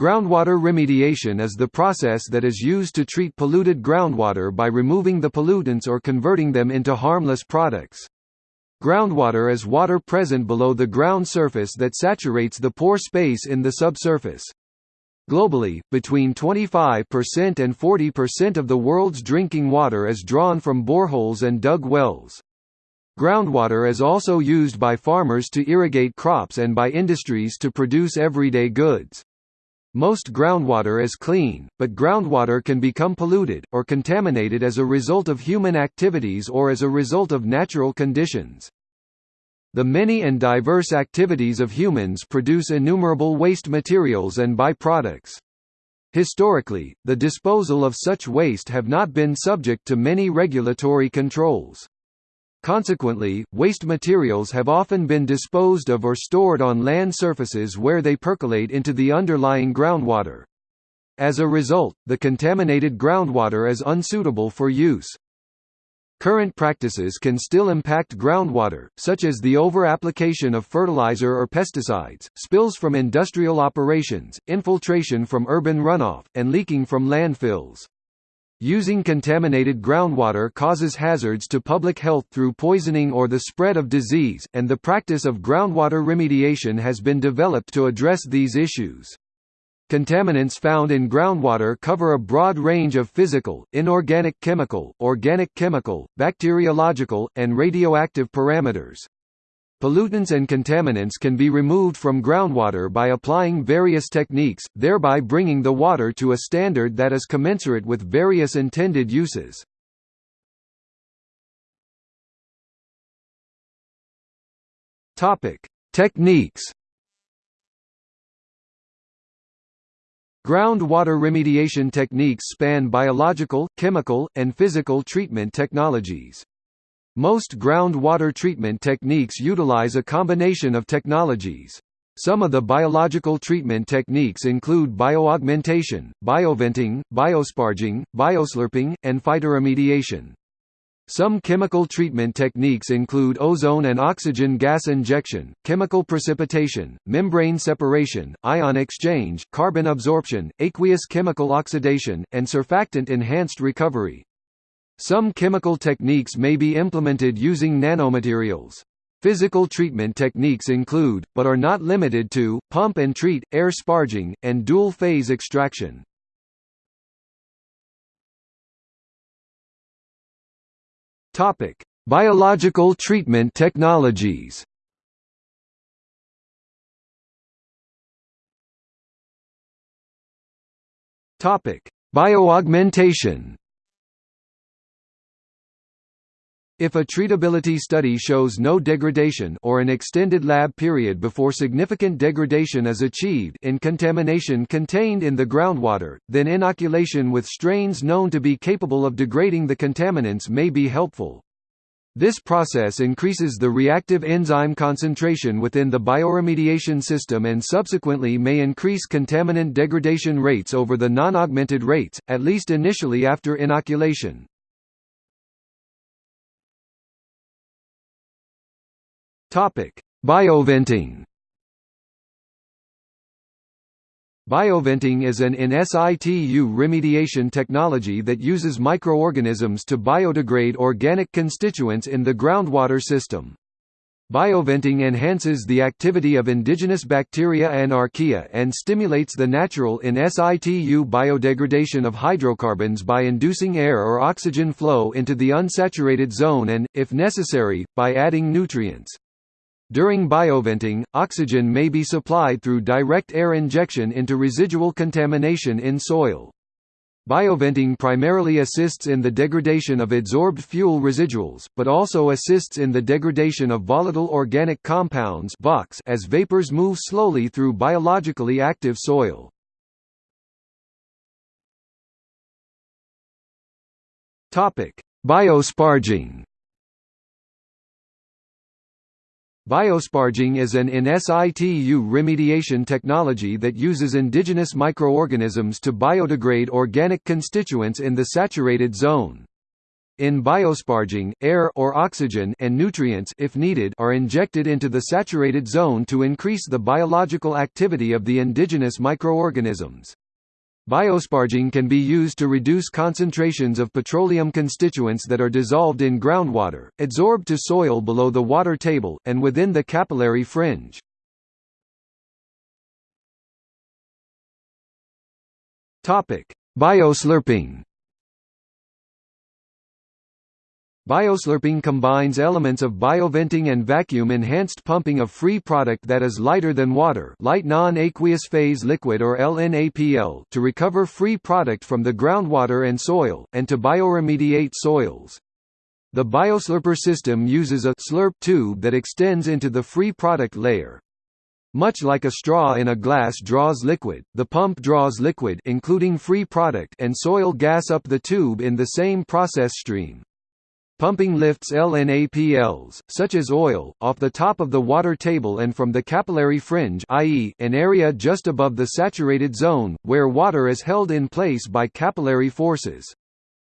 Groundwater remediation is the process that is used to treat polluted groundwater by removing the pollutants or converting them into harmless products. Groundwater is water present below the ground surface that saturates the pore space in the subsurface. Globally, between 25% and 40% of the world's drinking water is drawn from boreholes and dug wells. Groundwater is also used by farmers to irrigate crops and by industries to produce everyday goods. Most groundwater is clean, but groundwater can become polluted, or contaminated as a result of human activities or as a result of natural conditions. The many and diverse activities of humans produce innumerable waste materials and byproducts. Historically, the disposal of such waste have not been subject to many regulatory controls. Consequently, waste materials have often been disposed of or stored on land surfaces where they percolate into the underlying groundwater. As a result, the contaminated groundwater is unsuitable for use. Current practices can still impact groundwater, such as the over-application of fertilizer or pesticides, spills from industrial operations, infiltration from urban runoff, and leaking from landfills. Using contaminated groundwater causes hazards to public health through poisoning or the spread of disease, and the practice of groundwater remediation has been developed to address these issues. Contaminants found in groundwater cover a broad range of physical, inorganic chemical, organic chemical, bacteriological, and radioactive parameters. Pollutants and contaminants can be removed from groundwater by applying various techniques, thereby bringing the water to a standard that is commensurate with various intended uses. Topic: Techniques. Groundwater remediation techniques span biological, chemical, and physical treatment technologies. Most groundwater treatment techniques utilize a combination of technologies. Some of the biological treatment techniques include bioaugmentation, bioventing, biosparging, bioslurping, and phytoremediation. Some chemical treatment techniques include ozone and oxygen gas injection, chemical precipitation, membrane separation, ion exchange, carbon absorption, aqueous chemical oxidation, and surfactant-enhanced recovery. Some chemical techniques may be implemented using nanomaterials. Physical treatment techniques include, but are not limited to, pump and treat, air sparging, and dual-phase extraction. Topic: Biological treatment technologies. Topic: Bioaugmentation. If a treatability study shows no degradation or an extended lab period before significant degradation is achieved in contamination contained in the groundwater, then inoculation with strains known to be capable of degrading the contaminants may be helpful. This process increases the reactive enzyme concentration within the bioremediation system and subsequently may increase contaminant degradation rates over the non-augmented rates, at least initially after inoculation. Topic: Bioventing. Bioventing is an in situ remediation technology that uses microorganisms to biodegrade organic constituents in the groundwater system. Bioventing enhances the activity of indigenous bacteria and archaea and stimulates the natural in situ biodegradation of hydrocarbons by inducing air or oxygen flow into the unsaturated zone and, if necessary, by adding nutrients. During bioventing, oxygen may be supplied through direct air injection into residual contamination in soil. Bioventing primarily assists in the degradation of adsorbed fuel residuals, but also assists in the degradation of volatile organic compounds as vapors move slowly through biologically active soil. Biosparging Biosparging is an in situ remediation technology that uses indigenous microorganisms to biodegrade organic constituents in the saturated zone. In biosparging, air or oxygen and nutrients if needed are injected into the saturated zone to increase the biological activity of the indigenous microorganisms. Biosparging can be used to reduce concentrations of petroleum constituents that are dissolved in groundwater, adsorbed to soil below the water table, and within the capillary fringe. Bioslurping Bioslurping combines elements of bioventing and vacuum-enhanced pumping of free product that is lighter than water light non-aqueous phase liquid or LNAPL to recover free product from the groundwater and soil, and to bioremediate soils. The bioslurper system uses a slurp tube that extends into the free product layer. Much like a straw in a glass draws liquid, the pump draws liquid including free product and soil gas up the tube in the same process stream. Pumping lifts LNAPLs, such as oil, off the top of the water table and from the capillary fringe i.e., an area just above the saturated zone, where water is held in place by capillary forces.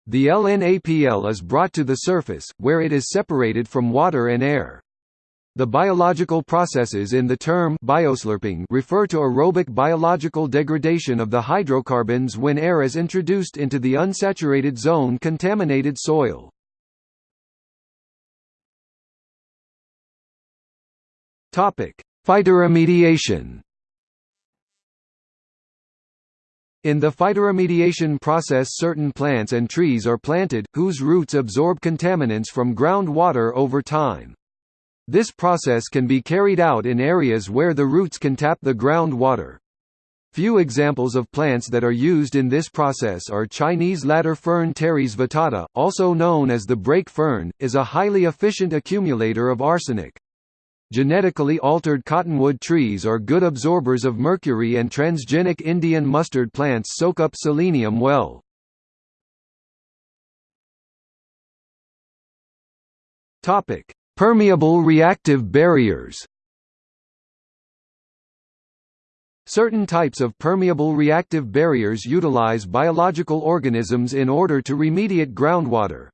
The LNAPL is brought to the surface, where it is separated from water and air. The biological processes in the term bioslurping refer to aerobic biological degradation of the hydrocarbons when air is introduced into the unsaturated zone contaminated soil. Topic: Phytoremediation. In the phytoremediation process certain plants and trees are planted, whose roots absorb contaminants from groundwater over time. This process can be carried out in areas where the roots can tap the groundwater. Few examples of plants that are used in this process are Chinese ladder fern Pteris vittata, also known as the brake fern, is a highly efficient accumulator of arsenic. Genetically altered cottonwood trees are good absorbers of mercury and transgenic Indian mustard plants soak up selenium well. Topic: Permeable reactive barriers. Certain types of permeable reactive barriers utilize biological organisms in order to remediate groundwater.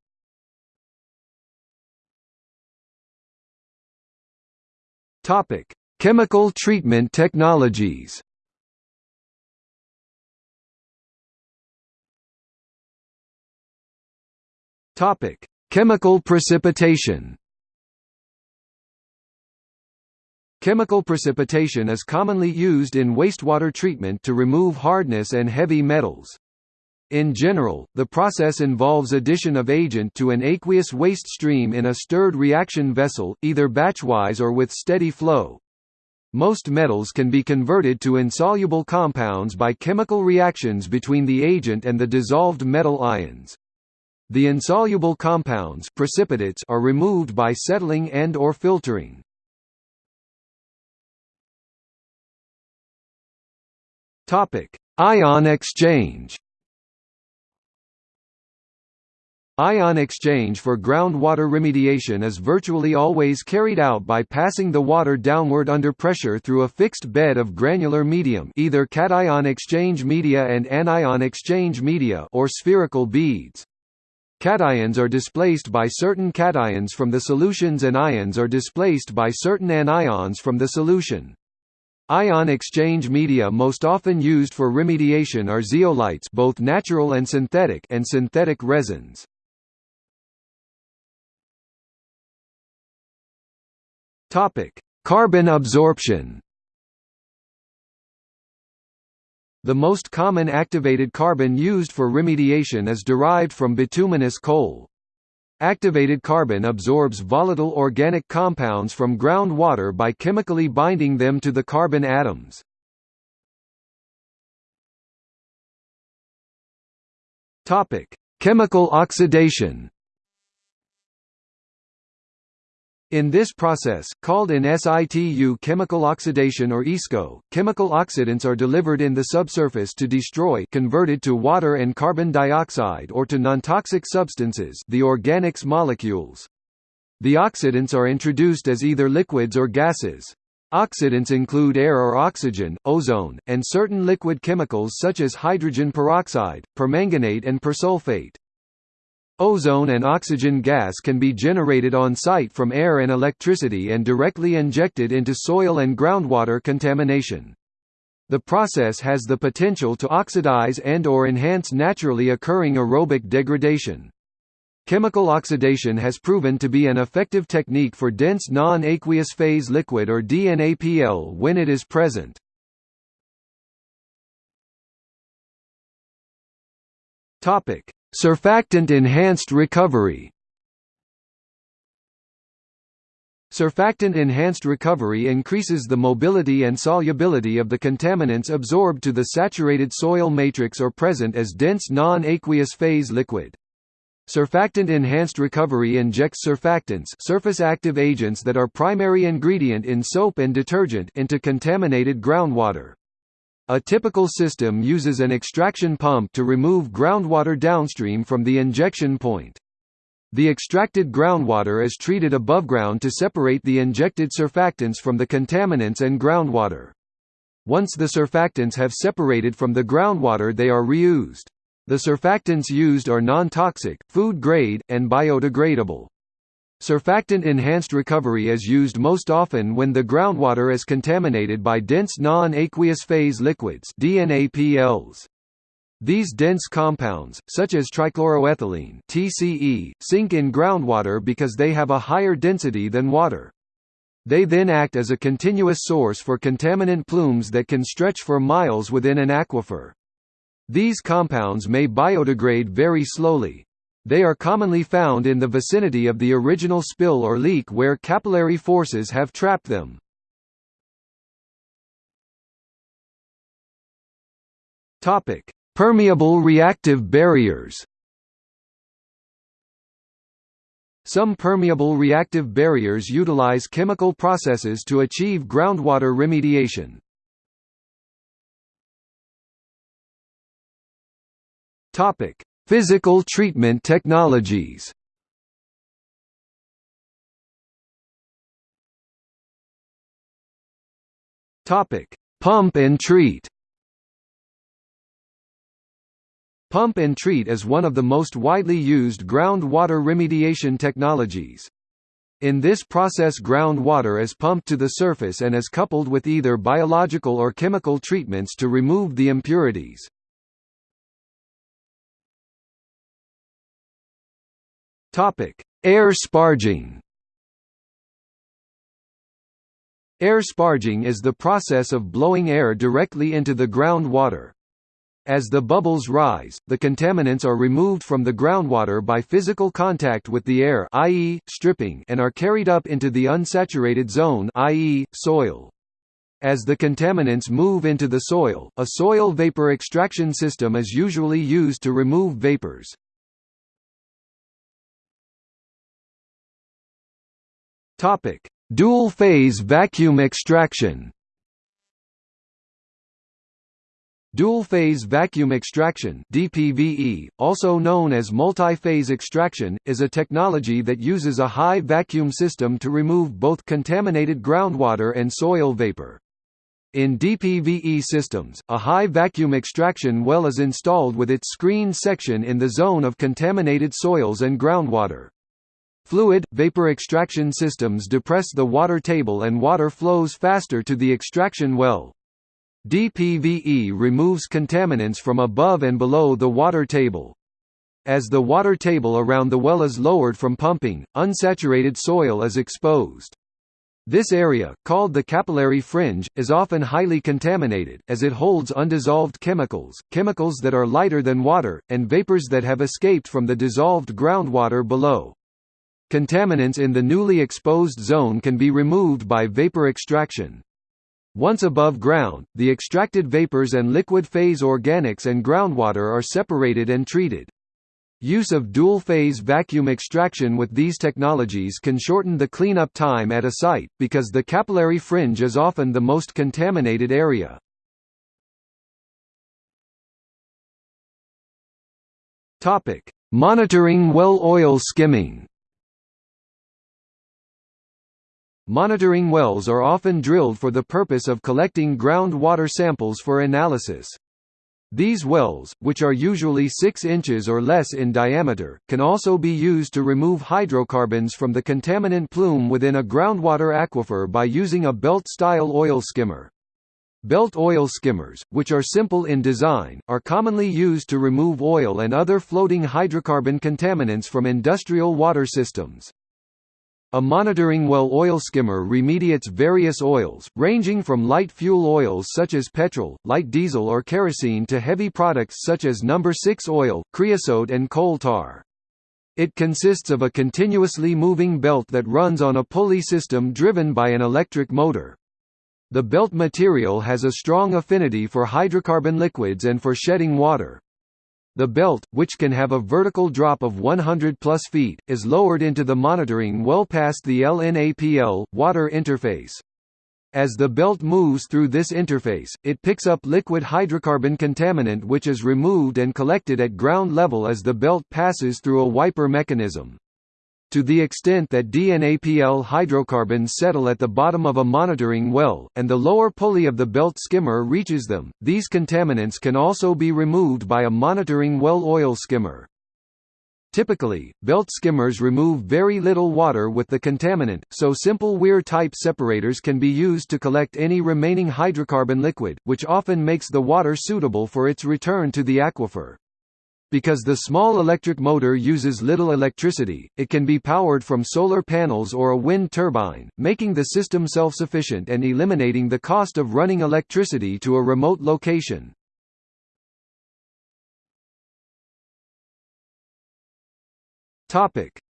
Topic: Chemical treatment technologies. Topic: Chemical precipitation. Chemical precipitation is commonly used in wastewater treatment to remove hardness and heavy metals. In general, the process involves addition of agent to an aqueous waste stream in a stirred reaction vessel, either batchwise or with steady flow. Most metals can be converted to insoluble compounds by chemical reactions between the agent and the dissolved metal ions. The insoluble compounds precipitates are removed by settling and or filtering. Ion exchange. Ion exchange for groundwater remediation is virtually always carried out by passing the water downward under pressure through a fixed bed of granular medium either cation exchange media and anion exchange media or spherical beads. Cations are displaced by certain cations from the solutions anions are displaced by certain anions from the solution. Ion exchange media most often used for remediation are zeolites both natural and synthetic and synthetic resins. Topic: Carbon absorption. The most common activated carbon used for remediation is derived from bituminous coal. Activated carbon absorbs volatile organic compounds from groundwater by chemically binding them to the carbon atoms. Topic: Chemical oxidation. In this process, called in situ chemical oxidation or ISCO, chemical oxidants are delivered in the subsurface to destroy converted to water and carbon dioxide or to nontoxic substances the organics molecules. The oxidants are introduced as either liquids or gases. Oxidants include air or oxygen, ozone, and certain liquid chemicals such as hydrogen peroxide, permanganate and persulfate. Ozone and oxygen gas can be generated on site from air and electricity and directly injected into soil and groundwater contamination. The process has the potential to oxidize and or enhance naturally occurring aerobic degradation. Chemical oxidation has proven to be an effective technique for dense non-aqueous phase liquid or DNAPL when it is present. Topic: Surfactant-enhanced recovery Surfactant-enhanced recovery increases the mobility and solubility of the contaminants absorbed to the saturated soil matrix or present as dense non-aqueous phase liquid. Surfactant-enhanced recovery injects surfactants surface active agents that are primary ingredient in soap and detergent into contaminated groundwater. A typical system uses an extraction pump to remove groundwater downstream from the injection point. The extracted groundwater is treated above ground to separate the injected surfactants from the contaminants and groundwater. Once the surfactants have separated from the groundwater they are reused. The surfactants used are non-toxic, food-grade, and biodegradable. Surfactant-enhanced recovery is used most often when the groundwater is contaminated by dense non-aqueous phase liquids DNAPLs. These dense compounds, such as trichloroethylene TCE, sink in groundwater because they have a higher density than water. They then act as a continuous source for contaminant plumes that can stretch for miles within an aquifer. These compounds may biodegrade very slowly, they are commonly found in the vicinity of the original spill or leak where capillary forces have trapped them. Topic: Permeable reactive barriers. Some permeable reactive barriers utilize chemical processes to achieve groundwater remediation. Topic: Physical treatment technologies Pump and treat. Pump and treat is one of the most widely used groundwater remediation technologies. In this process groundwater is pumped to the surface and is coupled with either biological or chemical treatments to remove the impurities. Air sparging. Air sparging is the process of blowing air directly into the groundwater. As the bubbles rise, the contaminants are removed from the groundwater by physical contact with the air i.e., stripping and are carried up into the unsaturated zone i.e., soil. As the contaminants move into the soil, a soil vapor extraction system is usually used to remove vapors. Topic: Dual-phase vacuum extraction. Dual-phase vacuum extraction (DPVE), also known as multi-phase extraction, is a technology that uses a high vacuum system to remove both contaminated groundwater and soil vapor. In DPVE systems, a high vacuum extraction well is installed with its screened section in the zone of contaminated soils and groundwater. Fluid, vapor extraction systems depress the water table and water flows faster to the extraction well. DPVE removes contaminants from above and below the water table. As the water table around the well is lowered from pumping, unsaturated soil is exposed. This area, called the capillary fringe, is often highly contaminated, as it holds undissolved chemicals, chemicals that are lighter than water, and vapors that have escaped from the dissolved groundwater below. Contaminants in the newly exposed zone can be removed by vapor extraction. Once above ground, the extracted vapors and liquid phase organics and groundwater are separated and treated. Use of dual-phase vacuum extraction with these technologies can shorten the cleanup time at a site, because the capillary fringe is often the most contaminated area. Monitoring well oil skimming Monitoring wells are often drilled for the purpose of collecting groundwater samples for analysis. These wells, which are usually 6 inches or less in diameter, can also be used to remove hydrocarbons from the contaminant plume within a groundwater aquifer by using a belt-style oil skimmer. Belt oil skimmers, which are simple in design, are commonly used to remove oil and other floating hydrocarbon contaminants from industrial water systems. A monitoring well oil skimmer remediates various oils, ranging from light fuel oils such as petrol, light diesel or kerosene to heavy products such as number 6 oil, creosote and coal tar. It consists of a continuously moving belt that runs on a pulley system driven by an electric motor. The belt material has a strong affinity for hydrocarbon liquids and for shedding water. The belt, which can have a vertical drop of 100 plus feet, is lowered into the monitoring well past the LNAPL, water interface. As the belt moves through this interface, it picks up liquid hydrocarbon contaminant which is removed and collected at ground level as the belt passes through a wiper mechanism. To the extent that DNAPL hydrocarbons settle at the bottom of a monitoring well, and the lower pulley of the belt skimmer reaches them, these contaminants can also be removed by a monitoring well oil skimmer. Typically, belt skimmers remove very little water with the contaminant, so simple weir-type separators can be used to collect any remaining hydrocarbon liquid, which often makes the water suitable for its return to the aquifer. Because the small electric motor uses little electricity, it can be powered from solar panels or a wind turbine, making the system self-sufficient and eliminating the cost of running electricity to a remote location.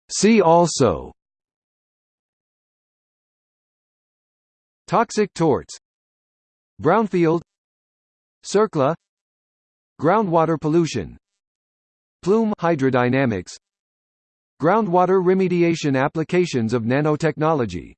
See also Toxic torts Brownfield CERCLA Groundwater pollution Plume hydrodynamics. Groundwater remediation applications of nanotechnology